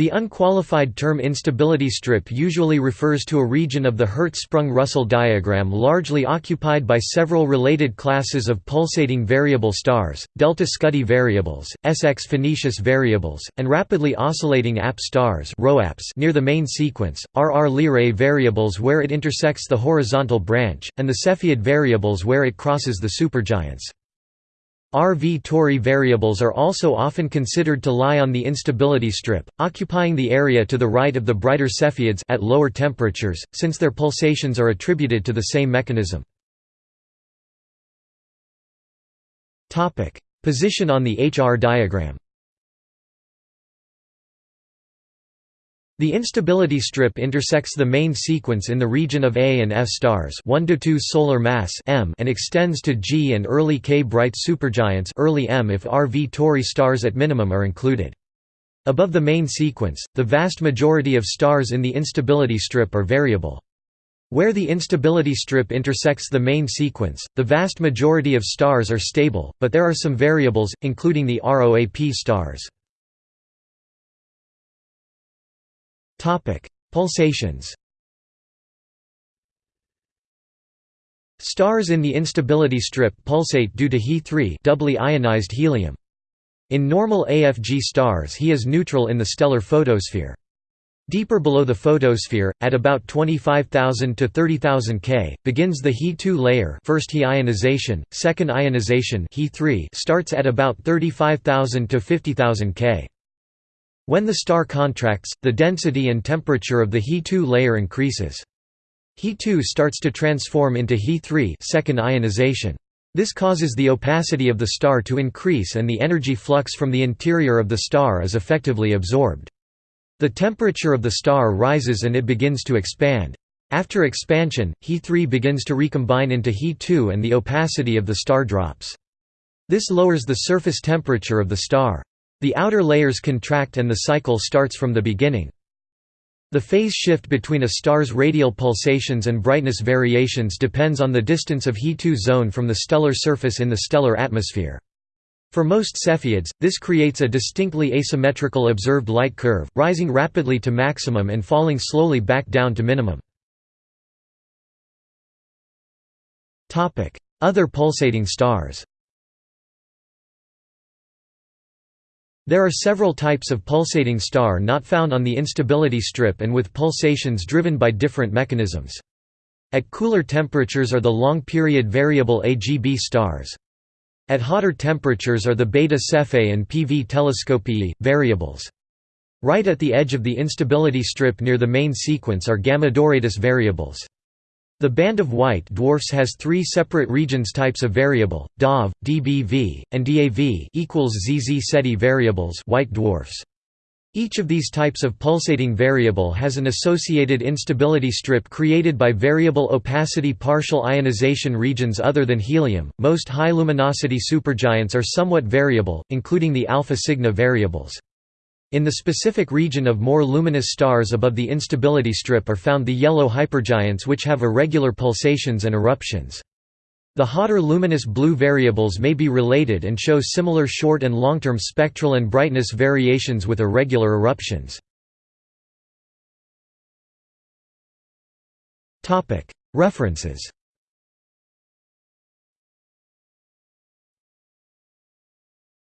The unqualified term instability strip usually refers to a region of the Hertzsprung-Russell diagram largely occupied by several related classes of pulsating variable stars, delta Scuti variables, SX Phoenicis variables, and rapidly oscillating AP stars near the main sequence, RR Lyrae variables where it intersects the horizontal branch, and the Cepheid variables where it crosses the supergiants. RV Tauri variables are also often considered to lie on the instability strip, occupying the area to the right of the brighter Cepheids at lower temperatures, since their pulsations are attributed to the same mechanism. Position on the HR diagram The instability strip intersects the main sequence in the region of A and F stars 1 to 2 solar mass M and extends to G and early K bright supergiants early M if RV Tauri stars at minimum are included. Above the main sequence, the vast majority of stars in the instability strip are variable. Where the instability strip intersects the main sequence, the vast majority of stars are stable, but there are some variables, including the ROAP stars. Topic: Pulsations. Stars in the instability strip pulsate due to He3 doubly ionized helium. In normal AFG stars He is neutral in the stellar photosphere. Deeper below the photosphere, at about 25,000 to 30,000 K, begins the He2 layer first He ionization, second ionization He3 starts at about 35,000 to 50,000 K. When the star contracts, the density and temperature of the He2 layer increases. He2 starts to transform into He3 second ionization. This causes the opacity of the star to increase and the energy flux from the interior of the star is effectively absorbed. The temperature of the star rises and it begins to expand. After expansion, He3 begins to recombine into He2 and the opacity of the star drops. This lowers the surface temperature of the star. The outer layers contract and the cycle starts from the beginning. The phase shift between a star's radial pulsations and brightness variations depends on the distance of He2 zone from the stellar surface in the stellar atmosphere. For most Cepheids, this creates a distinctly asymmetrical observed light curve, rising rapidly to maximum and falling slowly back down to minimum. Other pulsating stars There are several types of pulsating star not found on the instability strip and with pulsations driven by different mechanisms. At cooler temperatures are the long-period variable AGB stars. At hotter temperatures are the beta Cephei and PV Telescopiae, variables. Right at the edge of the instability strip near the main sequence are Gamma Doradus variables. The band of white dwarfs has three separate regions types of variable, DOV, DBV, and DAV equals ZZ Ceti variables white dwarfs. Each of these types of pulsating variable has an associated instability strip created by variable opacity partial ionization regions other than helium. Most high luminosity supergiants are somewhat variable, including the alpha Cygni variables. In the specific region of more luminous stars above the instability strip are found the yellow hypergiants which have irregular pulsations and eruptions. The hotter luminous blue variables may be related and show similar short and long-term spectral and brightness variations with irregular eruptions. References